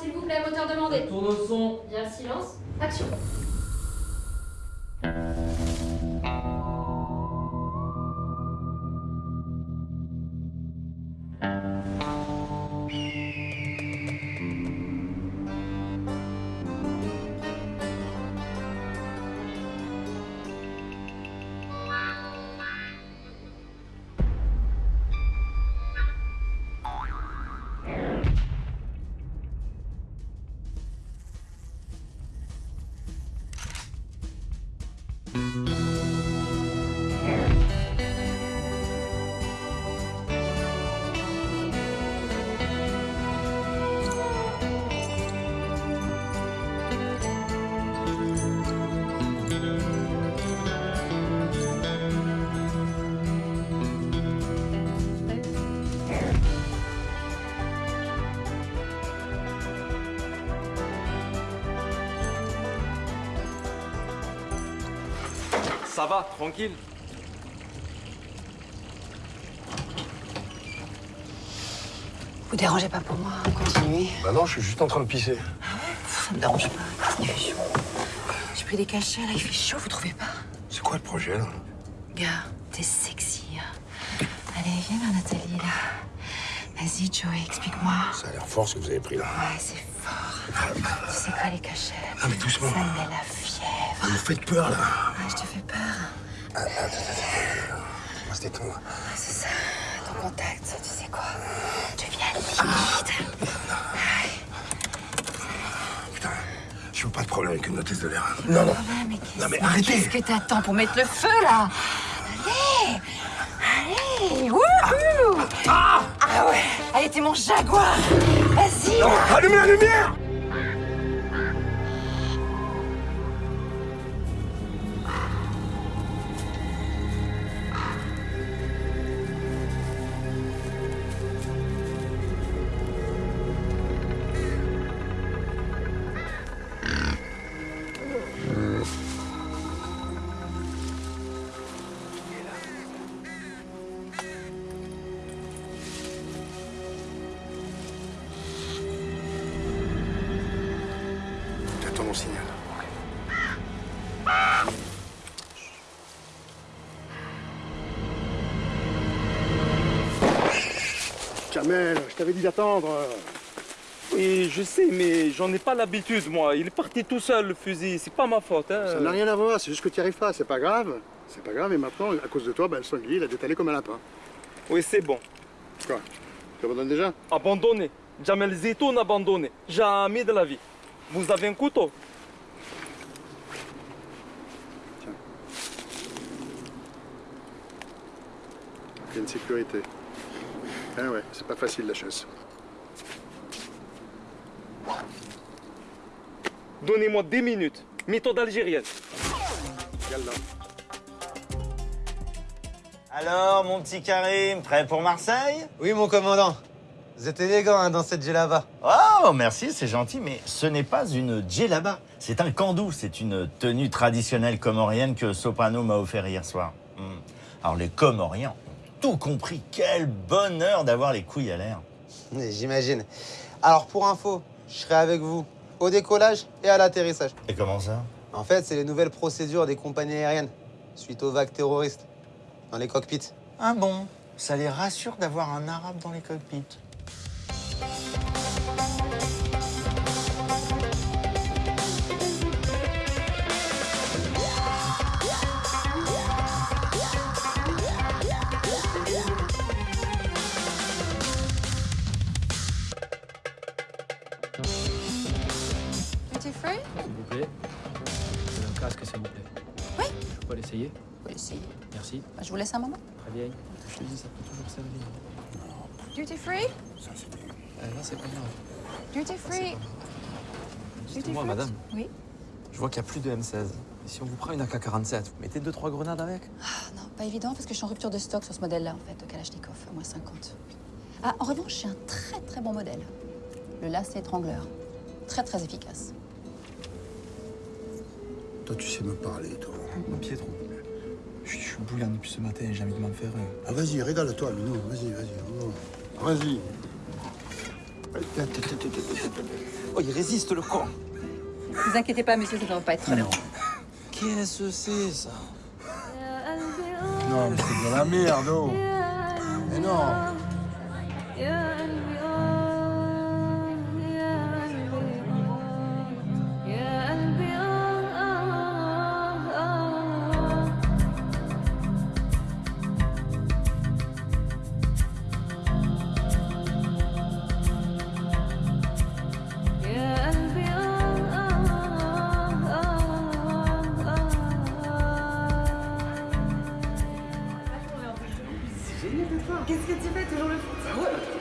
s'il vous plaît, moteur demandé. Tourne au son. Bien, silence. Action. Ça va, tranquille. Vous dérangez pas pour moi, continuez. Bah non, je suis juste en train de pisser. Ça me dérange pas. Il fait chaud. J'ai pris des cachets, là, il fait chaud, vous trouvez pas? C'est quoi le projet, là? Gars, t'es sexy. hein. Allez, viens là, Nathalie, là. Vas-y, Joey, explique-moi. Ça a l'air fort ce que vous avez pris là. Ouais, c'est fort. Tu sais quoi, les cachets? Ah, mais doucement. Ça me met la fièvre. Vous me faites peur là. Ouais, je te fais peur. Ah. On se détendre. Ouais, c'est ça. Ton contact, tu sais quoi? Deviens limite. Putain, je veux pas de problème avec une hôtesse de l'air. Non, non. Ah, mais Non, mais arrêtez. Qu'est-ce que t'attends pour mettre le feu, là? Allez Allez Wouhou ah, ouais Allez, t'es mon jaguar Vas-y. Allumez la lumière Jamel, je t'avais dit d'attendre. Oui, je sais, mais j'en ai pas l'habitude, moi. Il est parti tout seul, le fusil. C'est pas ma faute, hein. Ça n'a rien à voir, c'est juste que tu n'y arrives pas, c'est pas grave. C'est pas grave, et maintenant, à cause de toi, ben, le sanglier, il a détalé comme un lapin. Oui, c'est bon. Quoi Tu abandonnes déjà? Abandonné. Jamel Zitoun abandonné. Jamais de la vie. Vous avez un couteau? Il y a une sécurité. Ah ouais, c'est pas facile la chasse. Donnez-moi 10 minutes. Méthode algérienne. Alors, mon petit Karim, prêt pour Marseille? Oui, mon commandant. Vous êtes élégant hein, dans cette djellaba. Oh, merci, c'est gentil, mais ce n'est pas une djellaba. C'est un kandou. C'est une tenue traditionnelle comorienne que Soprano m'a offert hier soir. Hmm. Alors, les Comoriens tout compris. Quel bonheur d'avoir les couilles à l'air. Mais J'imagine. Alors, pour info, je serai avec vous au décollage et à l'atterrissage. Et comment ça? En fait, c'est les nouvelles procédures des compagnies aériennes suite aux vagues terroristes dans les cockpits. Ah bon? Ça les rassure d'avoir un arabe dans les cockpits. Duty free S'il vous plaît. C'est un casque, s'il vous plaît. Oui. Je peux l'essayer Oui, si. Merci. Bah, je vous laisse un moment. Très bien. Je te dis, ça peut toujours servir. Duty free Euh, là, c'est pas grave. Duty free Dites-moi, madame, Oui je vois qu'il n'y a plus de M16. Et si on vous prend une AK-47, vous mettez 2-3 grenades avec? Ah, Non, pas évident parce que je suis en rupture de stock sur ce modèle-là, en fait, de Kalachnikov, à moins 50. Ah, en revanche, j'ai un très très bon modèle. Le lacet étrangleur. Très très efficace. Toi, tu sais me parler, toi. Pietro, je suis, je suis bouillant depuis ce matin, j'ai envie de m'en faire un. Ah, vas-y, régale-toi, Minou. Vas-y, vas-y. oh. Vas-y. Oh, il résiste le con. Ne vous inquiétez pas, monsieur, ça ne va pas être très long. Qu'est-ce que c'est ça Non, mais c'est de la merde, oh. Mais non. Qu'est-ce